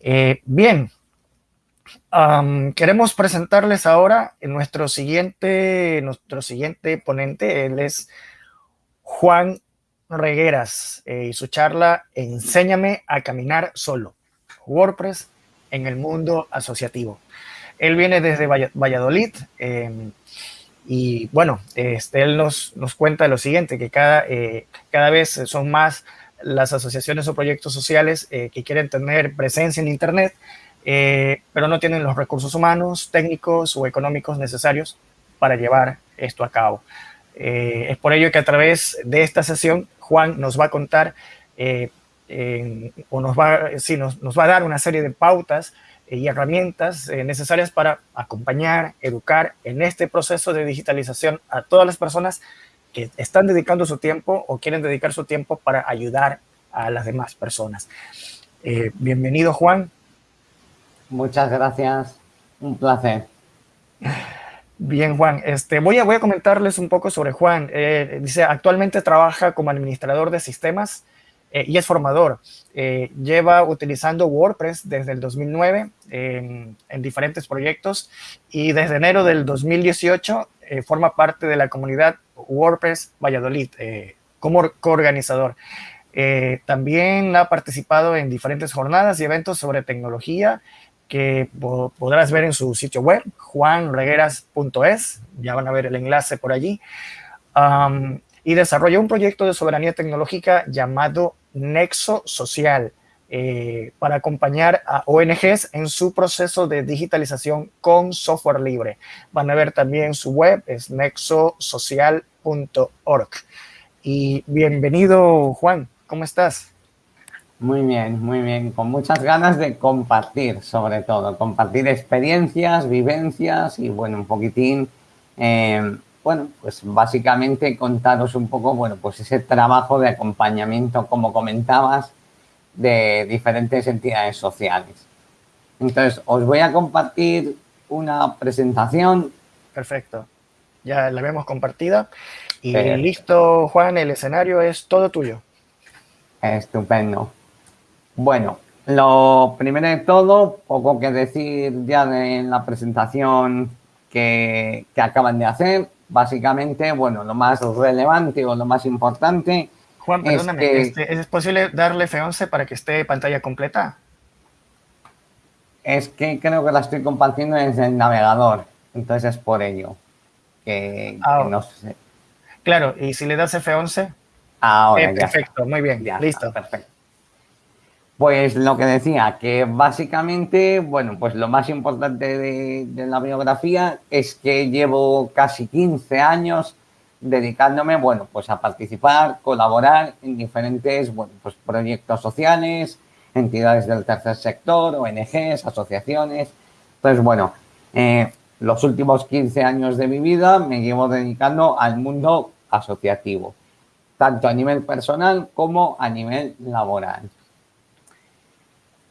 Eh, bien, queremos presentarles ahora nuestro siguiente, nuestro siguiente ponente. Él es Juan Regueras eh, y su charla Enséñame a caminar solo. WordPress en el mundo asociativo. Él viene desde Valladolid em, y bueno, este, él nos, nos cuenta lo siguiente, que cada, eh, cada vez son más las asociaciones o proyectos sociales eh, que quieren tener presencia en Internet, eh, pero no tienen los recursos humanos, técnicos o económicos necesarios para llevar esto a cabo. es por ello que a través de esta sesión Juan nos va a contar o nos va, sí, nos, nos va a dar una serie de pautas y herramientas eh, necesarias para acompañar, educar en este proceso de digitalización a todas las personas que están dedicando su tiempo o quieren dedicar su tiempo para ayudar a las demás personas. Eh, bienvenido, Juan. Muchas gracias. Un placer. Bien, Juan. Este, voy, a, voy a comentarles un poco sobre Juan. Eh, dice, actualmente trabaja como administrador de sistemas eh, y es formador. Eh, lleva utilizando WordPress desde el 2009 en, diferentes proyectos y desde enero del 2018 eh, forma parte de la comunidad WordPress Valladolid como coorganizador. también ha participado en diferentes jornadas y eventos sobre tecnología que podrás ver en su sitio web, juanregueras.es, ya van a ver el enlace por allí, y desarrolló un proyecto de soberanía tecnológica llamado Nexo Social eh, para acompañar a ONGs en su proceso de digitalización con software libre. Van a ver también su web, es nexosocial.org. Y bienvenido, Juan, ¿cómo estás? Muy bien, muy bien, con muchas ganas de compartir, sobre todo, compartir experiencias, vivencias y, bueno, un poquitín eh, bueno, pues básicamente contaros un poco, bueno, pues ese trabajo de acompañamiento, como comentabas, de diferentes entidades sociales. Entonces, os voy a compartir una presentación. Perfecto. Ya la vemos compartida. Y listo, Juan, el escenario es todo tuyo. Estupendo. Bueno, lo primero de todo, poco que decir ya de la presentación que, que acaban de hacer básicamente, bueno, lo más relevante o lo más importante Juan, perdóname, es, este, ¿es posible darle F11 para que esté pantalla completa? Es que creo que la estoy compartiendo desde el navegador, entonces es por ello que, ah, no sé. Claro, y si le das F11... Ahora, eh, Perfecto, muy bien, ya listo. perfecto. Pues lo que decía, que básicamente, bueno, pues lo más importante de, la biografía es que llevo casi 15 años dedicándome, bueno, pues a participar, colaborar en diferentes, pues proyectos sociales, entidades del tercer sector, ONGs, asociaciones. Entonces, bueno, eh, los últimos 15 años de mi vida me llevo dedicando al mundo asociativo, tanto a nivel personal como a nivel laboral.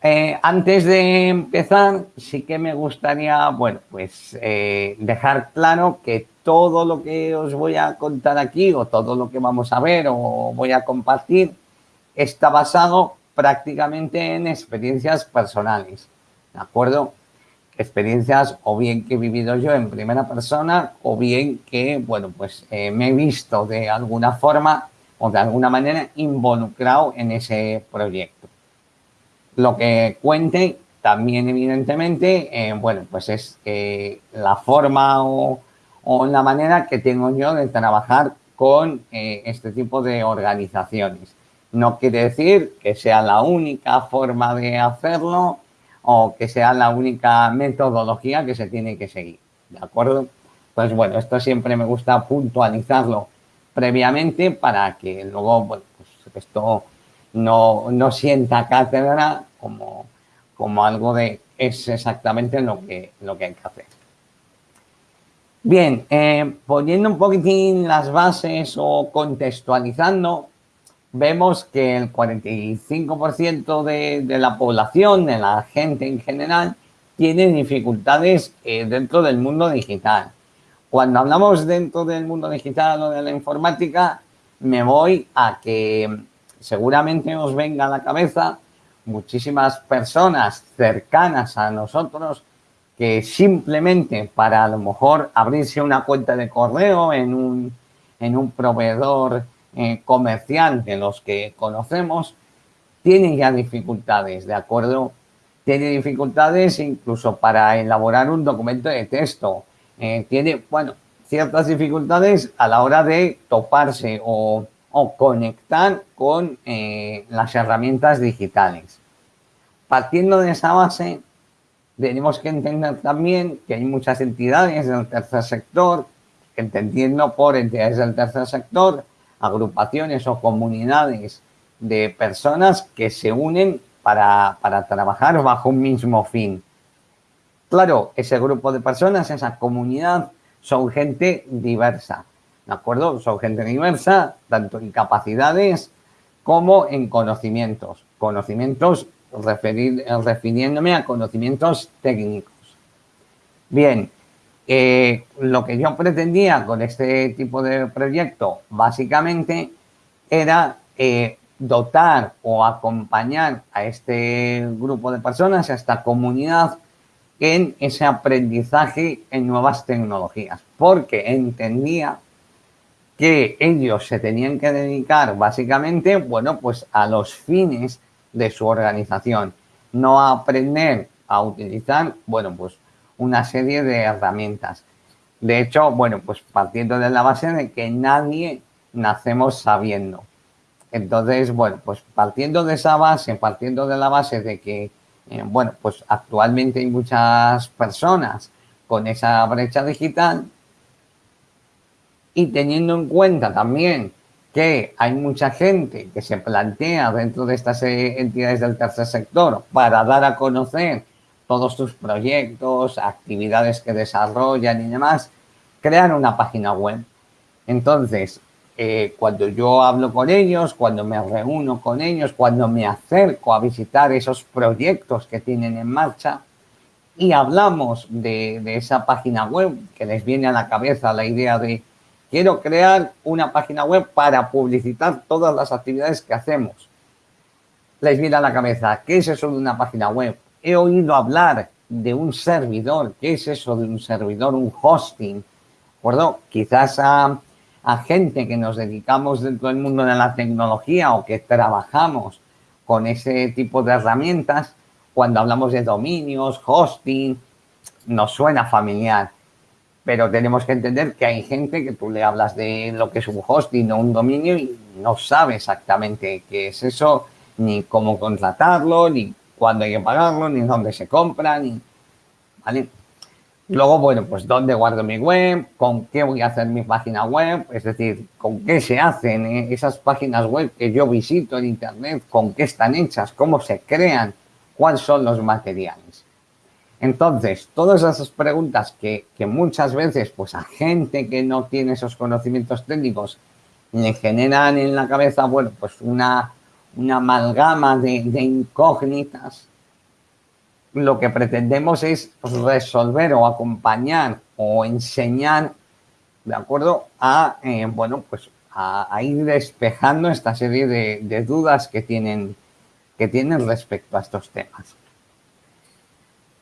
Eh, antes de empezar, sí que me gustaría, bueno, pues eh, dejar claro que todo lo que os voy a contar aquí o todo lo que vamos a ver o voy a compartir está basado prácticamente en experiencias personales, ¿de acuerdo? Experiencias o bien que he vivido yo en primera persona o bien que, bueno, pues eh, me he visto de alguna forma o de alguna manera involucrado en ese proyecto. Lo que cuente también, evidentemente, eh, bueno, pues es eh, la forma o, la manera que tengo yo de trabajar con eh, este tipo de organizaciones. No quiere decir que sea la única forma de hacerlo o que sea la única metodología que se tiene que seguir, ¿de acuerdo? Pues bueno, esto siempre me gusta puntualizarlo previamente para que luego, pues esto no, no sienta cátedra como, como algo de es exactamente lo que, lo que hay que hacer. Bien, eh, poniendo un poquitín las bases o contextualizando, vemos que el 45% de, de, la población, de la gente en general, tiene dificultades eh, dentro del mundo digital. Cuando hablamos dentro del mundo digital o de la informática, me voy a que seguramente os venga a la cabeza muchísimas personas cercanas a nosotros que simplemente para a lo mejor abrirse una cuenta de correo en un, en un proveedor eh, comercial de los que conocemos, tienen ya dificultades, ¿de acuerdo? Tiene dificultades incluso para elaborar un documento de texto. Eh, tiene, bueno, ciertas dificultades a la hora de toparse o, conectar con eh, las herramientas digitales. Partiendo de esa base, tenemos que entender también que hay muchas entidades del tercer sector, entendiendo por entidades del tercer sector, agrupaciones o comunidades de personas que se unen para, para trabajar bajo un mismo fin. Claro, ese grupo de personas, esa comunidad, son gente diversa, ¿de acuerdo? Son gente diversa, tanto en capacidades como en conocimientos. Conocimientos referir, refiriéndome a conocimientos técnicos. Bien, eh, lo que yo pretendía con este tipo de proyecto básicamente era eh, dotar o acompañar a este grupo de personas, a esta comunidad, en ese aprendizaje en nuevas tecnologías, porque entendía que ellos se tenían que dedicar básicamente, bueno, pues a los fines de su organización, no aprender a utilizar, bueno, pues una serie de herramientas. De hecho, bueno, pues partiendo de la base de que nadie nacemos sabiendo. Entonces, bueno, pues partiendo de esa base, partiendo de la base de que, eh, bueno, pues actualmente hay muchas personas con esa brecha digital y teniendo en cuenta también que hay mucha gente que se plantea dentro de estas eh, entidades del tercer sector para dar a conocer todos sus proyectos, actividades que desarrollan y demás, crean una página web. Entonces, eh, cuando yo hablo con ellos, cuando me reúno con ellos, cuando me acerco a visitar esos proyectos que tienen en marcha y hablamos de, de esa página web que les viene a la cabeza la idea de quiero crear una página web para publicitar todas las actividades que hacemos. Les viene a la cabeza, ¿qué es eso de una página web? He oído hablar de un servidor, ¿qué es eso de un servidor? Un hosting. Quizás a gente que nos dedicamos dentro del mundo de la tecnología o que trabajamos con ese tipo de herramientas, cuando hablamos de dominios, hosting, nos suena familiar. Pero tenemos que entender que hay gente que tú le hablas de lo que es un hosting o un dominio y no sabe exactamente qué es eso, ni cómo contratarlo, ni cuándo hay que pagarlo, ni dónde se compra. ¿Vale? Luego, bueno, pues dónde guardo mi web, con qué voy a hacer mi página web, es decir, con qué se hacen eh, esas páginas web que yo visito en internet, con qué están hechas, cómo se crean, cuáles son los materiales. Entonces, todas esas preguntas que, muchas veces, pues a gente que no tiene esos conocimientos técnicos, le generan en la cabeza, bueno, pues una, una amalgama de, de incógnitas lo que pretendemos es resolver o acompañar o enseñar, ¿de acuerdo? A, eh, bueno, pues a, ir despejando esta serie de, dudas que tienen, que tienen respecto a estos temas.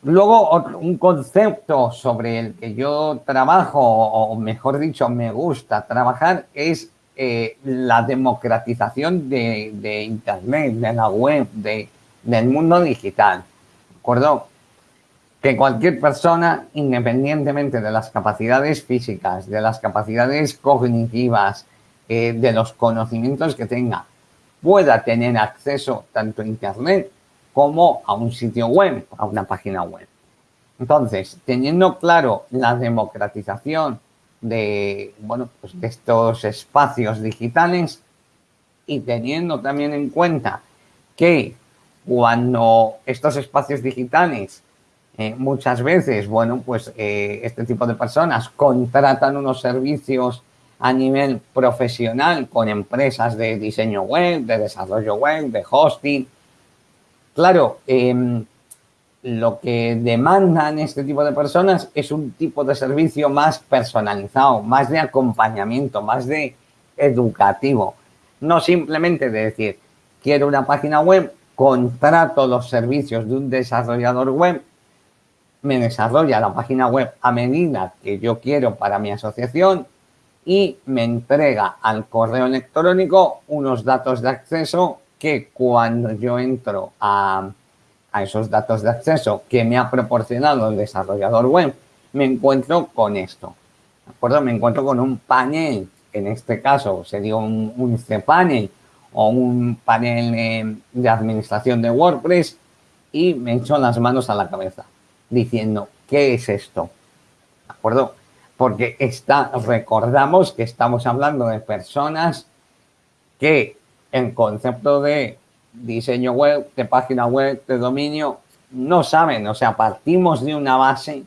Luego, un concepto sobre el que yo trabajo, o mejor dicho, me gusta trabajar, es eh, la democratización de, Internet, de la web, de, del mundo digital acuerdo? Que cualquier persona, independientemente de las capacidades físicas, de las capacidades cognitivas, eh, de los conocimientos que tenga, pueda tener acceso tanto a Internet como a un sitio web, a una página web. Entonces, teniendo claro la democratización de, bueno, pues de estos espacios digitales y teniendo también en cuenta que cuando estos espacios digitales eh, muchas veces, bueno, pues eh, este tipo de personas contratan unos servicios a nivel profesional con empresas de diseño web, de desarrollo web, de hosting. Claro, em, lo que demandan este tipo de personas es un tipo de servicio más personalizado, más de acompañamiento, más de educativo. No simplemente de decir, quiero una página web contrato los servicios de un desarrollador web, me desarrolla la página web a medida que yo quiero para mi asociación y me entrega al correo electrónico unos datos de acceso que cuando yo entro a, esos datos de acceso que me ha proporcionado el desarrollador web, me encuentro con esto. ¿De acuerdo? Me encuentro con un panel, en este caso sería un, un cPanel o un panel de administración de WordPress y me echo las manos a la cabeza diciendo, ¿qué es esto? ¿De acuerdo? Porque está, recordamos que estamos hablando de personas que en concepto de diseño web, de página web, de dominio, no saben, o sea, partimos de una base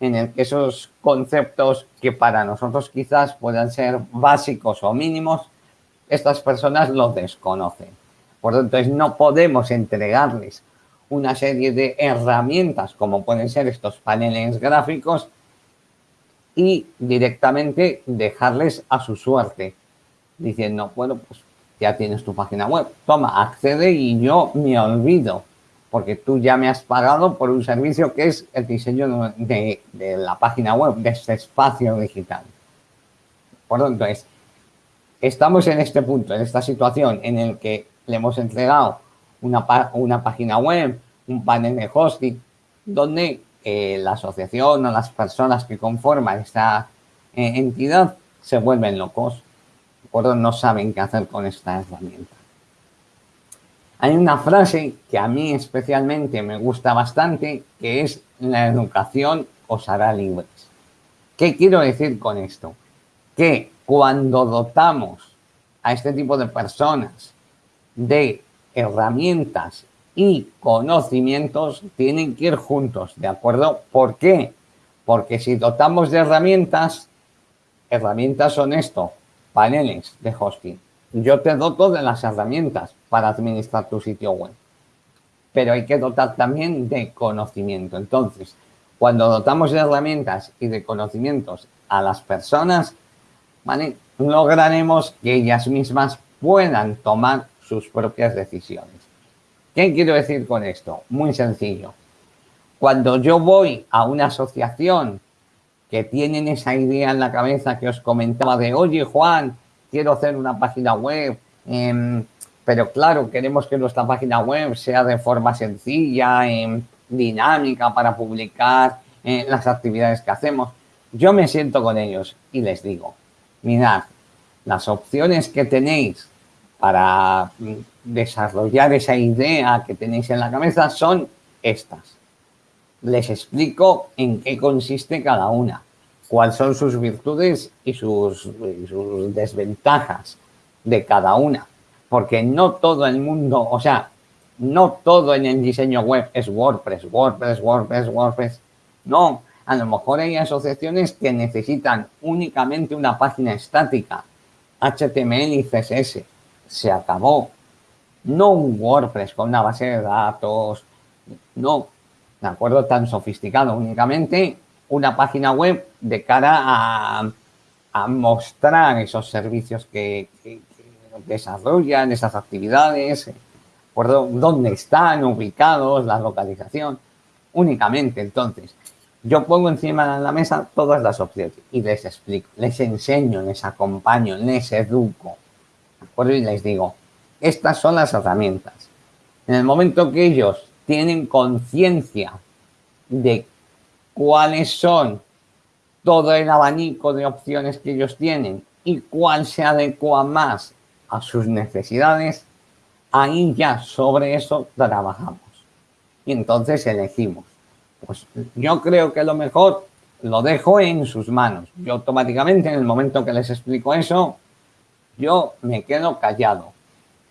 en el que esos conceptos que para nosotros quizás puedan ser básicos o mínimos, estas personas los desconocen. Por lo tanto, no podemos entregarles una serie de herramientas como pueden ser estos paneles gráficos y directamente dejarles a su suerte diciendo, bueno, pues ya tienes tu página web, toma, accede y yo me olvido, porque tú ya me has pagado por un servicio que es el diseño de, la página web, de este espacio digital. Por lo tanto, es, estamos en este punto, en esta situación en el que le hemos entregado una, una página web, un panel de hosting, donde eh, la asociación o las personas que conforman esta eh, entidad se vuelven locos no saben qué hacer con esta herramienta. Hay una frase que a mí especialmente me gusta bastante, que es la educación os hará libres. ¿Qué quiero decir con esto? Que cuando dotamos a este tipo de personas de herramientas y conocimientos, tienen que ir juntos, ¿de acuerdo? ¿Por qué? Porque si dotamos de herramientas, herramientas son esto, paneles de hosting. Yo te doto de las herramientas para administrar tu sitio web, pero hay que dotar también de conocimiento. Entonces, cuando dotamos de herramientas y de conocimientos a las personas, lograremos que ellas mismas puedan tomar sus propias decisiones. ¿Qué quiero decir con esto? Muy sencillo. Cuando yo voy a una asociación que tienen esa idea en la cabeza que os comentaba de, oye Juan, quiero hacer una página web, em, pero claro, queremos que nuestra página web sea de forma sencilla, em, dinámica para publicar eh, las actividades que hacemos. Yo me siento con ellos y les digo, mirad, las opciones que tenéis para mm, desarrollar esa idea que tenéis en la cabeza son estas les explico en qué consiste cada una, cuáles son sus virtudes y sus, desventajas de cada una. Porque no todo el mundo, o sea, no todo en el diseño web es WordPress, WordPress, WordPress, WordPress. No, a lo mejor hay asociaciones que necesitan únicamente una página estática, HTML y CSS. Se acabó. No un WordPress con una base de datos. No, ¿de acuerdo? Tan sofisticado, únicamente una página web de cara a, mostrar esos servicios que, desarrollan, esas actividades, por dónde están ubicados, la localización, únicamente. Entonces, yo pongo encima de la mesa todas las opciones y les explico, les enseño, les acompaño, les educo. ¿de Y les digo, estas son las herramientas. En el momento que ellos tienen conciencia de cuáles son todo el abanico de opciones que ellos tienen y cuál se adecua más a sus necesidades, ahí ya sobre eso trabajamos. Y entonces elegimos. Pues yo creo que lo mejor lo dejo en sus manos. Yo automáticamente en el momento que les explico eso, yo me quedo callado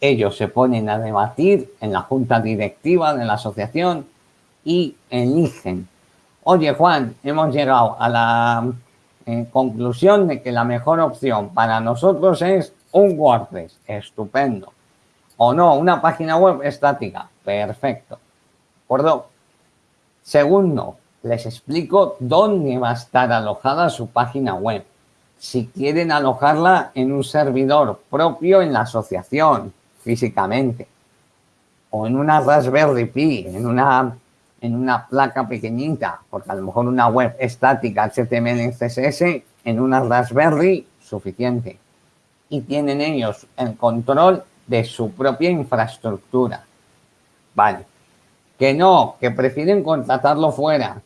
ellos se ponen a debatir en la junta directiva de la asociación y eligen. Oye, Juan, hemos llegado a la eh, conclusión de que la mejor opción para nosotros es un WordPress. Estupendo. O no, una página web estática. Perfecto. ¿De Segundo, les explico dónde va a estar alojada su página web. Si quieren alojarla en un servidor propio en la asociación, físicamente. o en una Raspberry Pi, en una, en una placa pequeñita, porque a lo mejor una web estática HTML CSS en una Raspberry suficiente. Y tienen ellos el control de su propia infraestructura. Vale. Que no, que prefieren contratarlo fuera.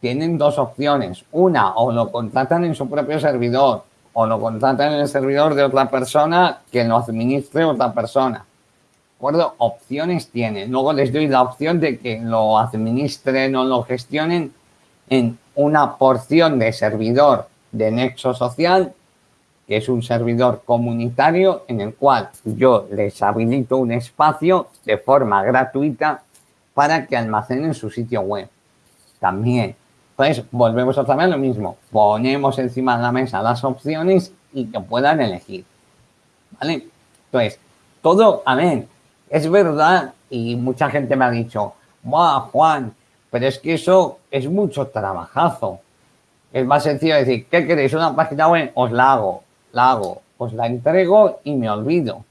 Tienen dos opciones. Una, o lo contratan en su propio servidor, o lo contratan en el servidor de otra persona que lo administre otra persona. ¿De acuerdo? Opciones tienen. Luego les doy la opción de que lo administren o lo gestionen en una porción de servidor de Nexo Social, que es un servidor comunitario en el cual yo les habilito un espacio de forma gratuita para que almacenen su sitio web. También. Entonces, volvemos otra vez a lo mismo. Ponemos encima de la mesa las opciones y que puedan elegir. ¿Vale? Entonces, todo, a ver, es verdad y mucha gente me ha dicho, ¡Buah, Juan! Pero es que eso es mucho trabajazo. Es más sencillo decir, ¿qué queréis? ¿Una página web? Os la hago, la hago, os la entrego y me olvido.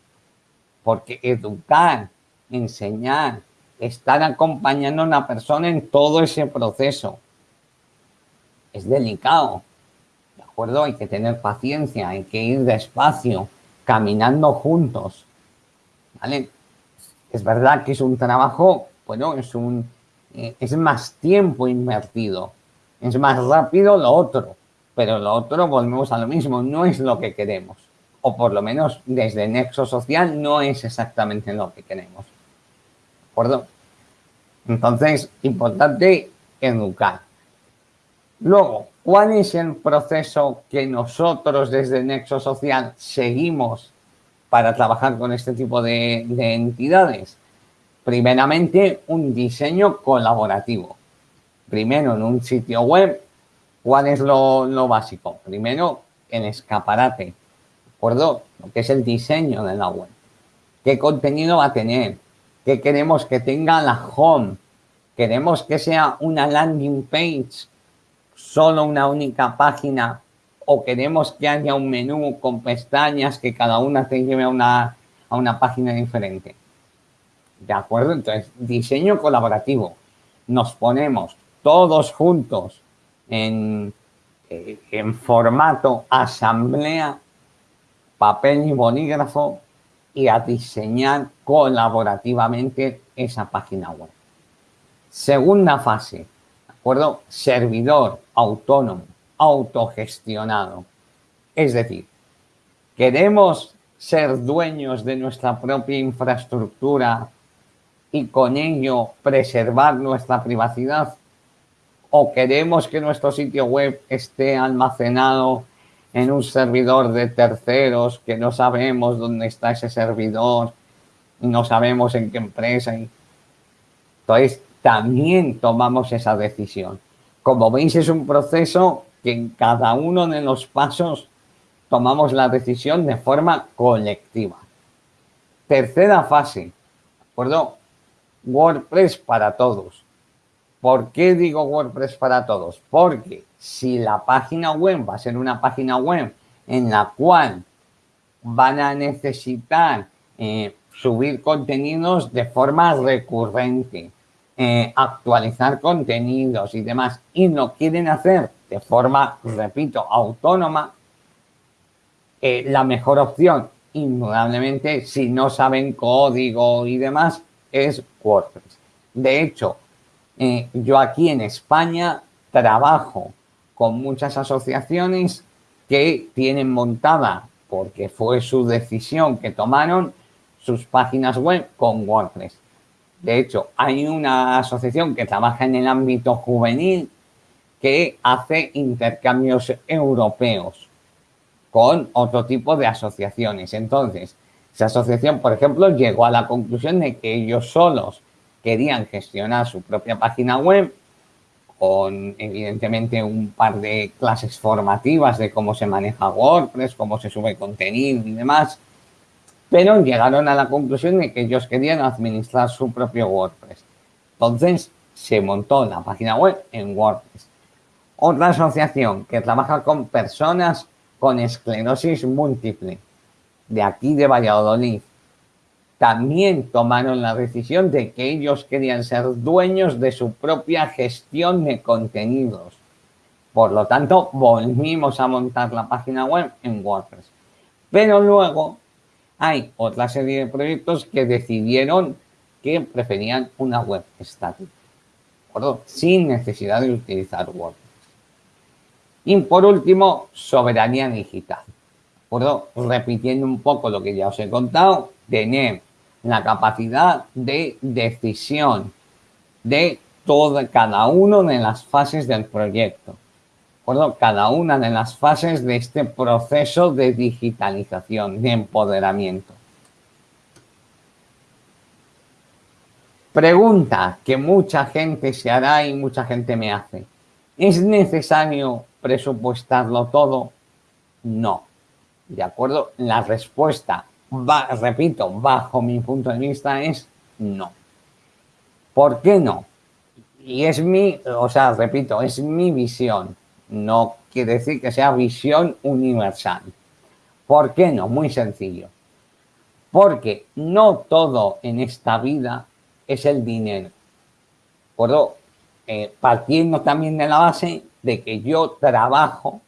Porque educar, enseñar, estar acompañando a una persona en todo ese proceso es delicado. ¿De acuerdo? Hay que tener paciencia, hay que ir despacio, caminando juntos. ¿Vale? Es verdad que es un trabajo, bueno, es un eh, es más tiempo invertido es más rápido lo otro, pero lo otro volvemos a lo mismo, no es lo que queremos. O por lo menos desde Nexo Social no es exactamente lo que queremos. ¿De acuerdo? Entonces, importante educar. Luego, ¿cuál es el proceso que nosotros desde Nexo Social seguimos para trabajar con este tipo de, de entidades? Primeramente, un diseño colaborativo primero en un sitio web, ¿cuál es lo, básico? Primero, el escaparate, ¿de acuerdo? Lo que es el diseño de la web. ¿Qué contenido va a tener? ¿Qué queremos que tenga la home? ¿Queremos que sea una landing page, solo una única página? ¿O queremos que haya un menú con pestañas que cada una te lleve a una, a una página diferente? ¿De acuerdo? Entonces, diseño colaborativo. Nos ponemos todos juntos en, eh, en formato asamblea, papel y bolígrafo y a diseñar colaborativamente esa página web. Segunda fase, ¿de acuerdo? Servidor autónomo, autogestionado. Es decir, queremos ser dueños de nuestra propia infraestructura y con ello preservar nuestra privacidad o queremos que nuestro sitio web esté almacenado en un servidor de terceros que no sabemos dónde está ese servidor, no sabemos en qué empresa. Entonces, también tomamos esa decisión. Como veis, es un proceso que en cada uno de los pasos tomamos la decisión de forma colectiva. Tercera fase, ¿de acuerdo? WordPress para todos. ¿Por qué digo WordPress para todos? Porque si la página web va a ser una página web en la cual van a necesitar eh, subir contenidos de forma recurrente, eh, actualizar contenidos y demás, y lo quieren hacer de forma, repito, autónoma, eh, la mejor opción, indudablemente, si no saben código y demás, es WordPress. De hecho, eh, yo aquí en España trabajo con muchas asociaciones que tienen montada, porque fue su decisión que tomaron, sus páginas web con WordPress. De hecho, hay una asociación que trabaja en el ámbito juvenil que hace intercambios europeos con otro tipo de asociaciones. Entonces, esa asociación, por ejemplo, llegó a la conclusión de que ellos solos querían gestionar su propia página web con evidentemente un par de clases formativas de cómo se maneja WordPress, cómo se sube contenido y demás, pero llegaron a la conclusión de que ellos querían administrar su propio WordPress. Entonces se montó la página web en WordPress. Otra asociación que trabaja con personas con esclerosis múltiple, de aquí de Valladolid, también tomaron la decisión de que ellos querían ser dueños de su propia gestión de contenidos. Por lo tanto, volvimos a montar la página web en WordPress. Pero luego hay otra serie de proyectos que decidieron que preferían una web estática, sin necesidad de utilizar WordPress. Y por último, soberanía digital. Repitiendo un poco lo que ya os he contado, tener la capacidad de decisión de toda, cada una de las fases del proyecto. Cada una de las fases de este proceso de digitalización, de empoderamiento. Pregunta que mucha gente se hará y mucha gente me hace. ¿Es necesario presupuestarlo todo? No. ¿De acuerdo? La respuesta, repito, bajo mi punto de vista es no. ¿Por qué no? Y es mi, o sea, repito, es mi visión. No quiere decir que sea visión universal. ¿Por qué no? Muy sencillo. Porque no todo en esta vida es el dinero. ¿De eh, partiendo también de la base de que yo trabajo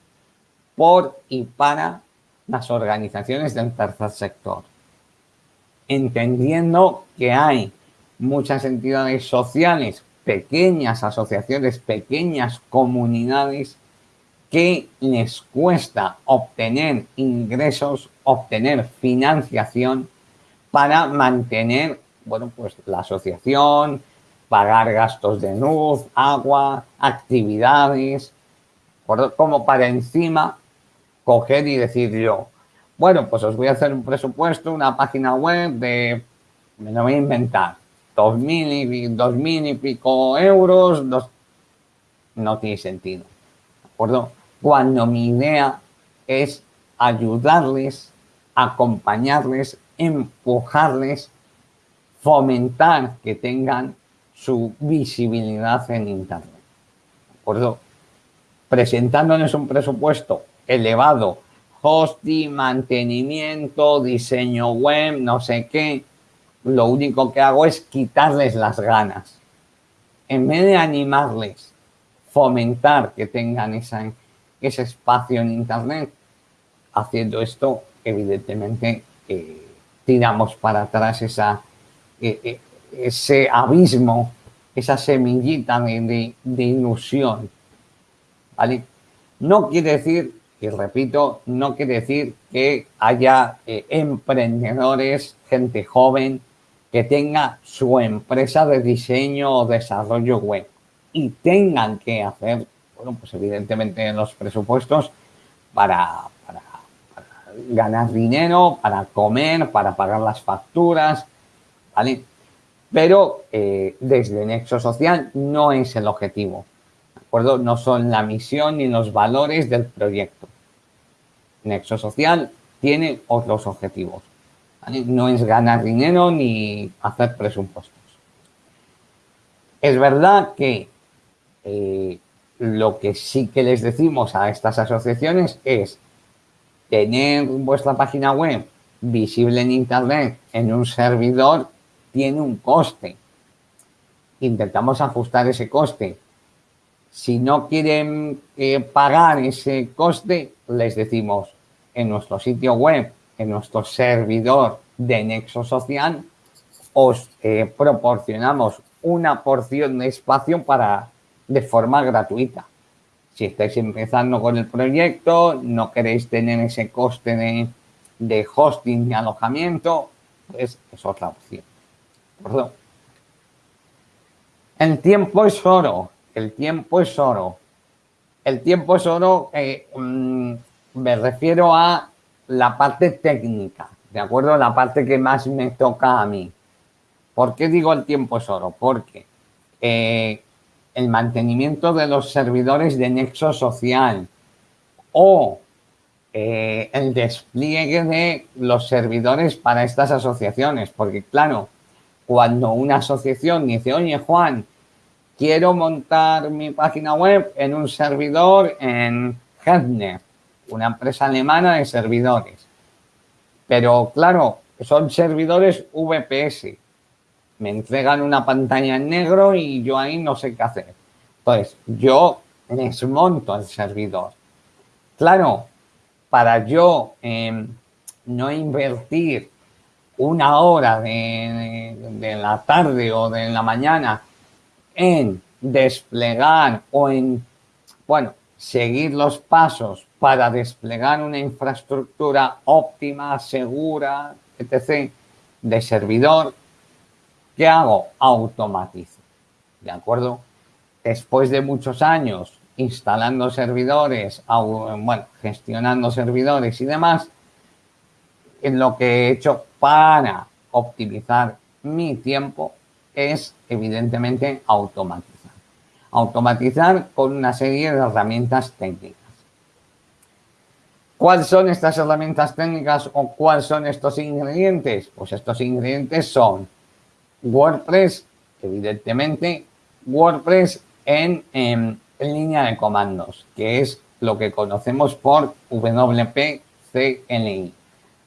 por y para las organizaciones del tercer sector, entendiendo que hay muchas entidades sociales, pequeñas asociaciones, pequeñas comunidades que les cuesta obtener ingresos, obtener financiación para mantener, bueno, pues la asociación, pagar gastos de luz, agua, actividades, como para encima coger y decir yo, bueno, pues os voy a hacer un presupuesto, una página web de, me lo voy a inventar, dos mil y, dos mil y pico euros, dos, no tiene sentido, ¿de acuerdo? Cuando mi idea es ayudarles, acompañarles, empujarles, fomentar que tengan su visibilidad en Internet. ¿De acuerdo? Presentándoles un presupuesto elevado, hosting, mantenimiento, diseño web, no sé qué, lo único que hago es quitarles las ganas. En vez de animarles, fomentar que tengan esa, ese espacio en Internet, haciendo esto, evidentemente, eh, tiramos para atrás esa, eh, eh, ese abismo, esa semillita de, ilusión. ¿Vale? No quiere decir y repito, no quiere decir que haya emprendedores, gente joven, que tenga su empresa de diseño o desarrollo web y tengan que hacer, bueno, pues evidentemente los presupuestos para, ganar dinero, para comer, para pagar las facturas, ¿vale? Pero eh, desde Nexo Social no es el objetivo acuerdo? No son la misión ni los valores del proyecto. Nexo Social tiene otros objetivos. No es ganar dinero ni hacer presupuestos. Es verdad que eh, lo que sí que les decimos a estas asociaciones es tener vuestra página web visible en Internet en un servidor tiene un coste. Intentamos ajustar ese coste si no quieren eh, pagar ese coste, les decimos en nuestro sitio web, en nuestro servidor de Nexo Social, os eh, proporcionamos una porción de espacio para de forma gratuita. Si estáis empezando con el proyecto, no queréis tener ese coste de, de hosting y alojamiento, pues es otra opción. Perdón. El tiempo es oro el tiempo es oro. El tiempo es oro, eh, mm, me refiero a la parte técnica, ¿de acuerdo? La parte que más me toca a mí. ¿Por qué digo el tiempo es oro? Porque eh, el mantenimiento de los servidores de nexo social o eh, el despliegue de los servidores para estas asociaciones. Porque claro, cuando una asociación dice, oye Juan, quiero montar mi página web en un servidor en Hedner, una empresa alemana de servidores. Pero claro, son servidores VPS. Me entregan una pantalla en negro y yo ahí no sé qué hacer. Entonces, yo desmonto el servidor. Claro, para yo em, no invertir una hora de, la tarde o de la mañana en desplegar o en, bueno, seguir los pasos para desplegar una infraestructura óptima, segura, etc., de servidor, ¿qué hago? Automatizo. ¿De acuerdo? Después de muchos años instalando servidores, bueno, gestionando servidores y demás, en lo que he hecho para optimizar mi tiempo es evidentemente automatizar. Automatizar con una serie de herramientas técnicas. ¿Cuáles son estas herramientas técnicas o cuáles son estos ingredientes? Pues estos ingredientes son WordPress, evidentemente, WordPress en, en, línea de comandos, que es lo que conocemos por WP CLI,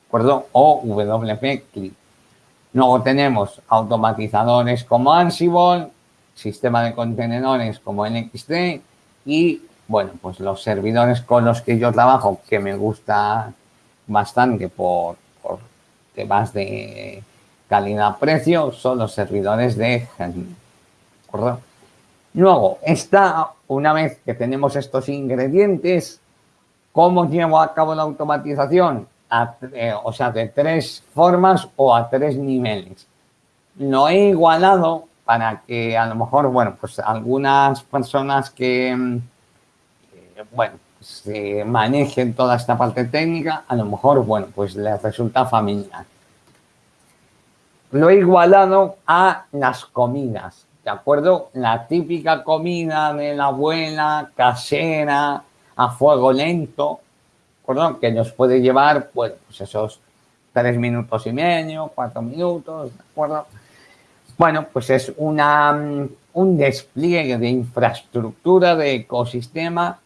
acuerdo? O WP CLI. Luego tenemos automatizadores como Ansible, sistema de contenedores como NXT y bueno, pues los servidores con los que yo trabajo, que me gusta bastante por, temas de calidad-precio, son los servidores de. Luego, está, una vez que tenemos estos ingredientes, ¿cómo llevo a cabo la automatización? Eh, o sea, de tres formas o a tres niveles. Lo he igualado para que a lo mejor, bueno, pues algunas personas que mm, bueno, se manejen toda esta parte técnica, a lo mejor, bueno, pues les resulta familiar. Lo he igualado a las comidas, ¿de acuerdo? La típica comida de la abuela, casera, a fuego lento, ¿de Que nos puede llevar, bueno, pues esos tres minutos y medio, cuatro minutos, ¿de acuerdo? Bueno, pues es una, un despliegue de infraestructura, de ecosistema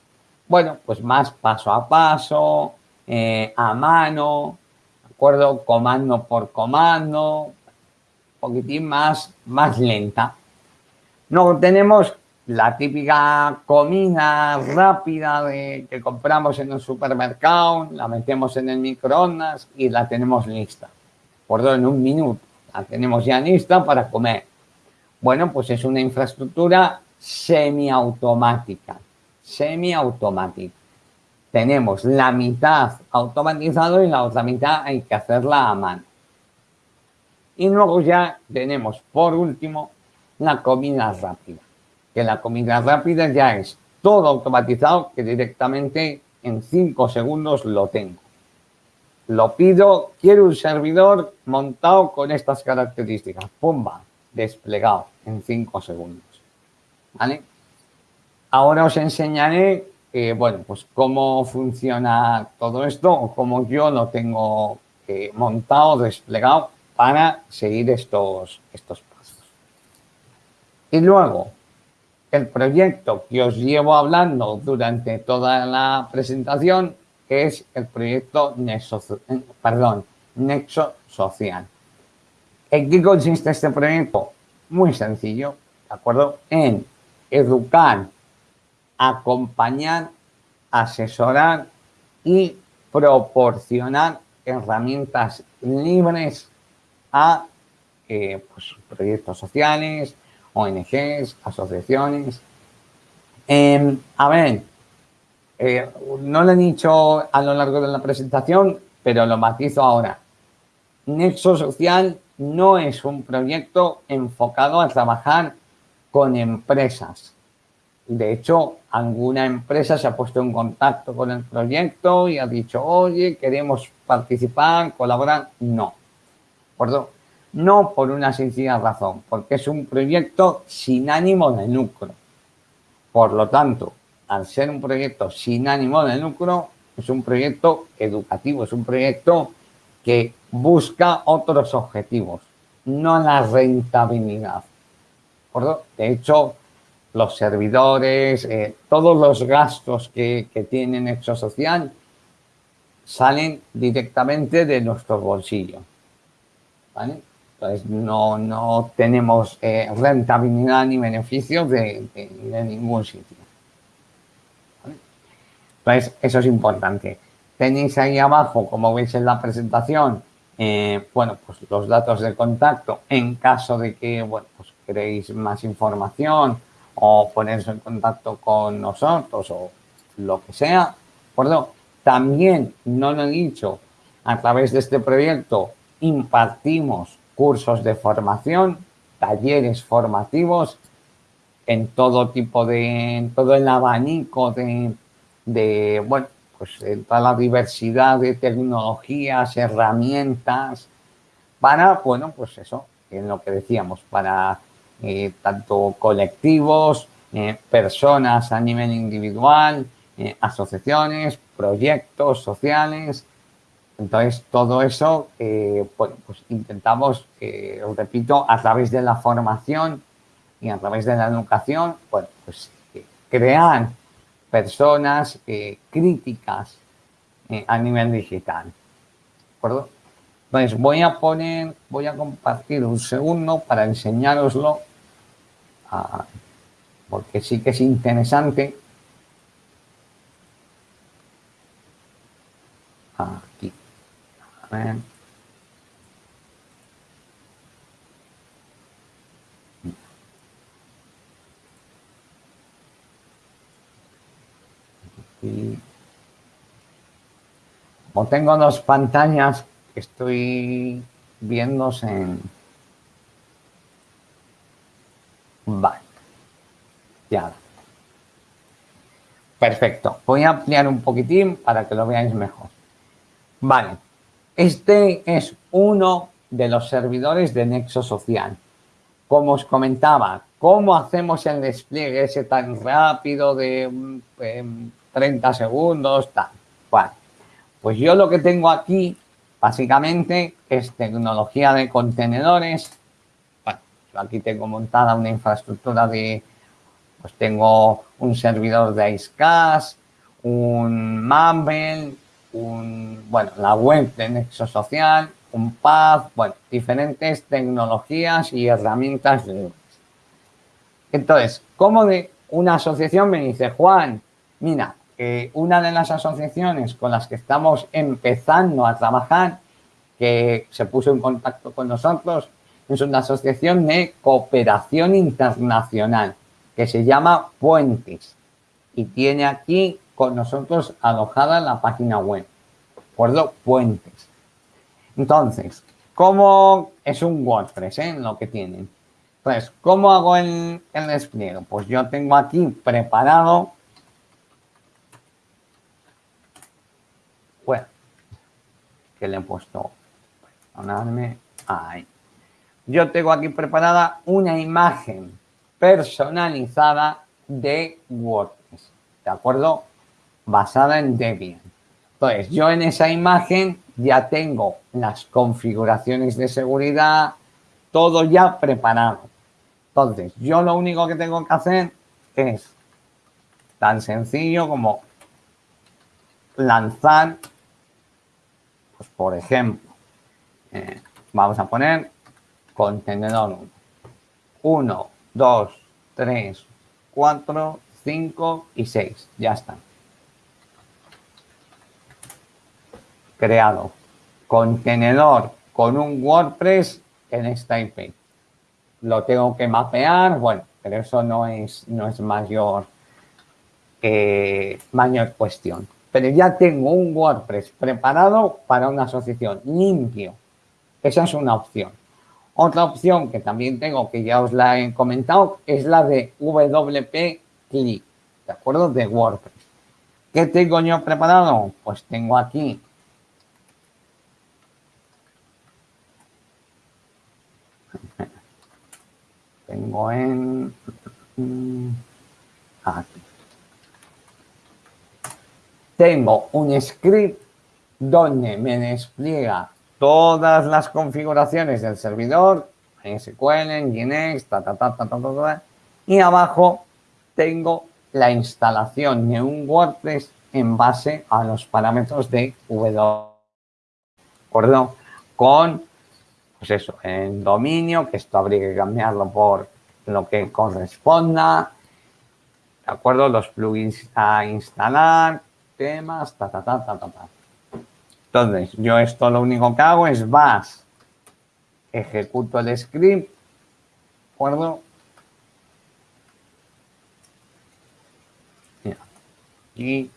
bueno, pues más paso a paso, eh, a mano, ¿de acuerdo? Comando por comando, poquitín más, más lenta. Luego tenemos la típica comida rápida de, que compramos en un supermercado, la metemos en el microondas y la tenemos lista. Por en un minuto la tenemos ya lista para comer. Bueno, pues es una infraestructura semiautomática semiautomático. Tenemos la mitad automatizado y la otra mitad hay que hacerla a mano. Y luego ya tenemos, por último, la comida rápida. Que la comida rápida ya es todo automatizado que directamente en 5 segundos lo tengo. Lo pido, quiero un servidor montado con estas características. Pumba, desplegado en 5 segundos. ¿Vale? Ahora os enseñaré, eh, bueno, pues cómo funciona todo esto o cómo yo lo tengo eh, montado, desplegado para seguir estos, estos pasos. Y luego, el proyecto que os llevo hablando durante toda la presentación es el proyecto Nexo, perdón, Nexo Social. ¿En qué consiste este proyecto? Muy sencillo, ¿de acuerdo? En educar acompañar, asesorar y proporcionar herramientas libres a eh, pues, proyectos sociales, ONGs, asociaciones. Em, a ver, eh, no lo he dicho a lo largo de la presentación, pero lo matizo ahora. Nexo Social no es un proyecto enfocado a trabajar con empresas. De hecho, alguna empresa se ha puesto en contacto con el proyecto y ha dicho, oye, queremos participar, colaborar. No. ¿Por no por una sencilla razón, porque es un proyecto sin ánimo de lucro. Por lo tanto, al ser un proyecto sin ánimo de lucro, es un proyecto educativo, es un proyecto que busca otros objetivos, no la rentabilidad. De hecho, los servidores, eh, todos los gastos que, que tiene Social salen directamente de nuestro bolsillo. ¿Vale? Entonces no, no tenemos eh, rentabilidad ni beneficios de, ningún sitio. Entonces eso es importante. Tenéis ahí abajo, como veis en la presentación, eh, bueno, pues los datos de contacto en caso de que, bueno, pues queréis más información o ponerse en contacto con nosotros o lo que sea, ¿de acuerdo? También, no lo he dicho, a través de este proyecto impartimos cursos de formación, talleres formativos en todo tipo de, en todo el abanico de, de, bueno, pues en toda la diversidad de tecnologías, herramientas, para, bueno, pues eso, en lo que decíamos, para eh, tanto colectivos, eh, personas a nivel individual, eh, asociaciones, proyectos sociales. Entonces, todo eso, bueno, pues intentamos, os repito, a través de la formación y a través de la educación, bueno, pues crear personas críticas a nivel digital. ¿De acuerdo? Entonces voy a poner, voy a compartir un segundo para enseñároslo, ah, porque sí que es interesante. Ver. Como tengo dos pantallas, estoy viéndose en... Vale. Ya. Perfecto. Voy a ampliar un poquitín para que lo veáis mejor. Vale. Este es uno de los servidores de Nexo Social. Como os comentaba, ¿cómo hacemos el despliegue ese tan rápido de 30 segundos? Tal. Pues yo lo que tengo aquí Básicamente es tecnología de contenedores. Bueno, yo aquí tengo montada una infraestructura de, pues tengo un servidor de Icecast, un Mumble, un, bueno, la web de Nexo Social, un Path, bueno, diferentes tecnologías y herramientas Entonces, como de una asociación me dice, Juan, mira, una de las asociaciones con las que estamos empezando a trabajar, que se puso en contacto con nosotros, es una asociación de cooperación internacional que se llama Puentes y tiene aquí con nosotros alojada la página web. ¿De acuerdo? Puentes. Entonces, ¿cómo es un WordPress eh, lo que tienen? Pues, ¿cómo hago el, el despliegue? Pues yo tengo aquí preparado bueno, que le he puesto, perdonadme, ahí. Yo tengo aquí preparada una imagen personalizada de WordPress, ¿de acuerdo? Basada en Debian. Entonces, yo en esa imagen ya tengo las configuraciones de seguridad, todo ya preparado. Entonces, yo lo único que tengo que hacer es tan sencillo como lanzar pues por ejemplo, eh, vamos a poner contenedor 1, 2, 3, 4, 5 y 6. Ya está. Creado. Contenedor con un WordPress en esta. Lo tengo que mapear, bueno, pero eso no es, no es mayor, eh, mayor cuestión pero ya tengo un WordPress preparado para una asociación limpio. Esa es una opción. Otra opción que también tengo, que ya os la he comentado, es la de WP Click, ¿de acuerdo? De WordPress. ¿Qué tengo yo preparado? Pues tengo aquí tengo en aquí tengo un script donde me despliega todas las configuraciones del servidor, SQL, Nginx, ta, ta, ta, ta, ta, ta, y abajo tengo la instalación de un WordPress en base a los parámetros de W. ¿De acuerdo? Con pues eso, en dominio, que esto habría que cambiarlo por lo que corresponda, ¿de acuerdo? Los plugins a instalar, temas, ta, ta, ta, ta, ta, ta. Entonces, yo esto lo único que hago es vas, ejecuto el script, ¿de acuerdo? Y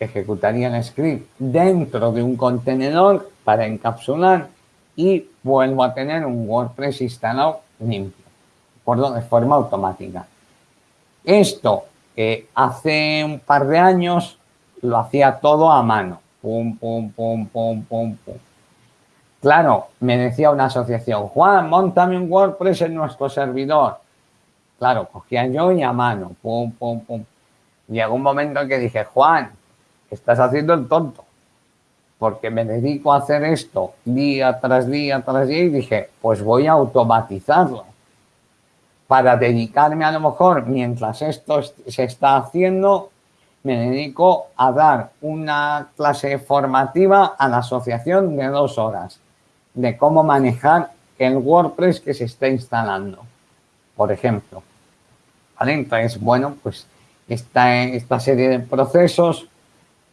ejecutaría el script dentro de un contenedor para encapsular y vuelvo a tener un WordPress instalado limpio, ¿de De forma automática. Esto que hace un par de años lo hacía todo a mano. Pum, pum, pum, pum, pum, pum. Claro, me decía una asociación, Juan, montame un WordPress en nuestro servidor. Claro, cogía yo y a mano, pum, pum, pum. Llegó un momento en que dije, Juan, estás haciendo el tonto. Porque me dedico a hacer esto día tras día tras día y dije, pues voy a automatizarlo. Para dedicarme a lo mejor, mientras esto se está haciendo, me dedico a dar una clase formativa a la asociación de dos horas de cómo manejar el WordPress que se está instalando, por ejemplo. ¿Vale? Entonces, bueno, pues esta, esta serie de procesos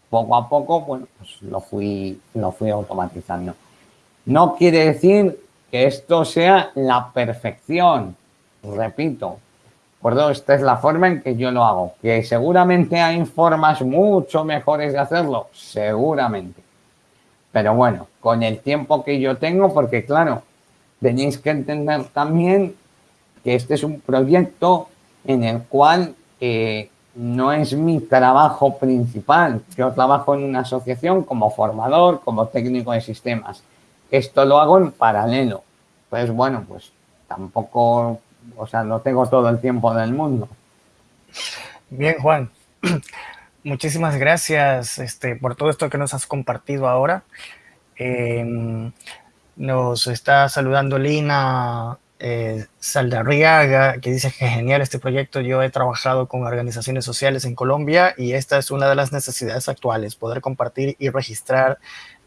poco a poco, bueno, pues lo fui, lo fui automatizando. No quiere decir que esto sea la perfección, repito, ¿de Esta es la forma en que yo lo hago. Que seguramente hay formas mucho mejores de hacerlo, seguramente. Pero bueno, con el tiempo que yo tengo, porque claro, tenéis que entender también que este es un proyecto en el cual eh, no es mi trabajo principal. Yo trabajo en una asociación como formador, como técnico de sistemas. Esto lo hago en paralelo. Pues bueno, pues tampoco, o sea, no tengo todo el tiempo del mundo. Bien, Juan. Muchísimas gracias este, por todo esto que nos has compartido ahora. Em, nos está saludando Lina eh, Saldarriaga, que dice que genial este proyecto. Yo he trabajado con organizaciones sociales en Colombia y esta es una de las necesidades actuales, poder compartir y registrar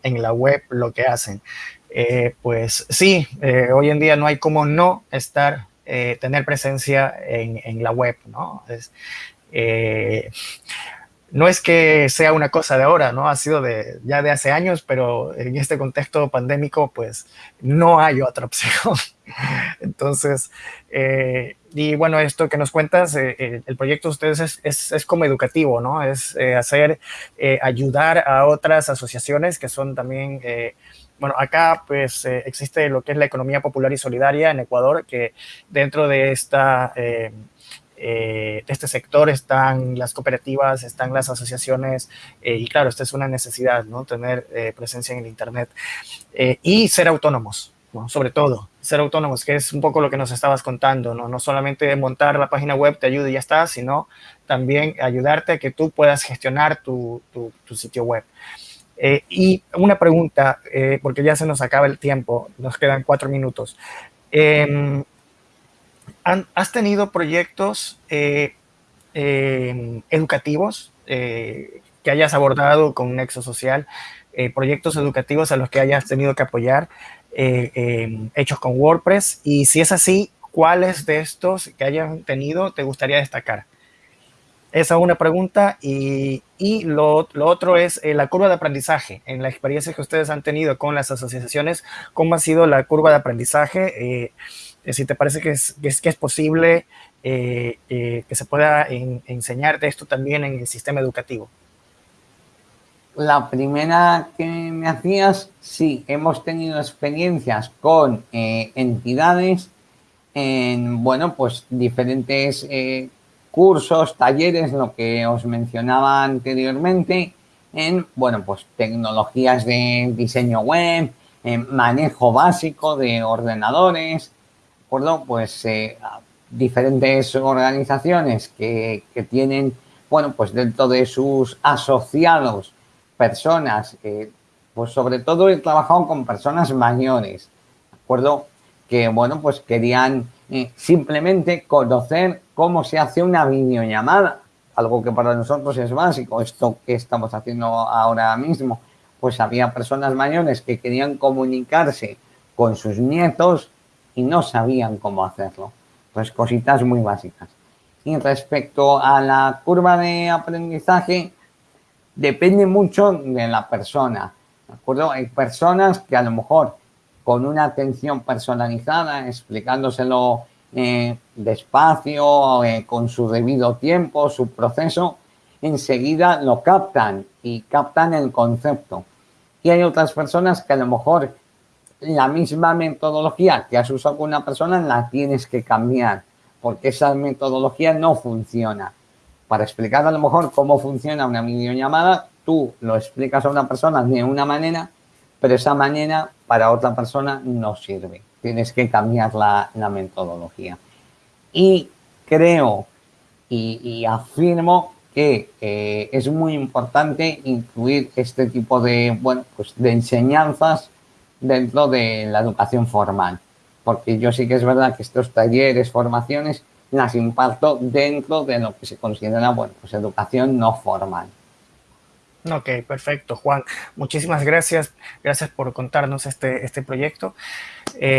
en la web lo que hacen. Eh, pues sí, eh, hoy en día no hay como no estar, eh, tener presencia en, la web, ¿no? No es que sea una cosa de ahora, ¿no? Ha sido de, ya de hace años, pero en este contexto pandémico, pues no hay otra opción. Entonces, eh, y bueno, esto que nos cuentas, eh, eh, el proyecto de ustedes es, es, como educativo, ¿no? Es hacer, ayudar a otras asociaciones que son también, bueno, acá pues existe lo que es la economía popular y solidaria en Ecuador, que dentro de esta eh, de este sector están las cooperativas, están las asociaciones eh, y claro, esta es una necesidad, ¿no? Tener eh, presencia en el Internet y ser autónomos, sobre todo, ser autónomos, que es un poco lo que nos estabas contando, ¿no? No solamente montar la página web te ayuda y ya está, sino también ayudarte a que tú puedas gestionar tu, tu, tu sitio web. y una pregunta, porque ya se nos acaba el tiempo, nos quedan cuatro minutos. ¿Has tenido proyectos eh, em, educativos eh, que hayas abordado con Nexo Social? Eh, proyectos educativos a los que hayas tenido que apoyar em, hechos con WordPress y si es así, ¿cuáles de estos que hayan tenido te gustaría destacar? Esa es una pregunta y, y lo, lo, otro es la curva de aprendizaje. En la experiencia que ustedes han tenido con las asociaciones, ¿cómo ha sido la curva de aprendizaje? Si te parece que es, que es, posible eh, eh, que se pueda enseñarte esto también en el sistema educativo. La primera que me hacías, sí, hemos tenido experiencias con entidades en, bueno, pues diferentes cursos, talleres, lo que os mencionaba anteriormente, en, bueno, pues tecnologías de diseño web, en manejo básico de ordenadores, acuerdo? Pues eh, diferentes organizaciones que, que, tienen, bueno, pues dentro de sus asociados personas, eh, pues sobre todo he trabajado con personas mayores, ¿de acuerdo? Que, bueno, pues querían eh, simplemente conocer cómo se hace una videollamada, algo que para nosotros es básico, esto que estamos haciendo ahora mismo, pues había personas mayores que querían comunicarse con sus nietos y no sabían cómo hacerlo. Pues cositas muy básicas. Y respecto a la curva de aprendizaje, depende mucho de la persona. ¿De acuerdo? Hay personas que a lo mejor con una atención personalizada, explicándoselo eh, despacio, eh, con su debido tiempo, su proceso, enseguida lo captan y captan el concepto. Y hay otras personas que a lo mejor la misma metodología que has usado con una persona la tienes que cambiar porque esa metodología no funciona. Para explicar a lo mejor cómo funciona una videollamada, tú lo explicas a una persona de una manera, pero esa manera para otra persona no sirve. Tienes que cambiar la, metodología. Y creo y afirmo que eh, es muy importante incluir este tipo de, bueno, pues de enseñanzas dentro de la educación formal. Porque yo sí que es verdad que estos talleres, formaciones, las imparto dentro de lo que se considera, bueno, pues educación no formal. Ok, perfecto, Juan. Muchísimas gracias. Gracias por contarnos este, este proyecto. Eh,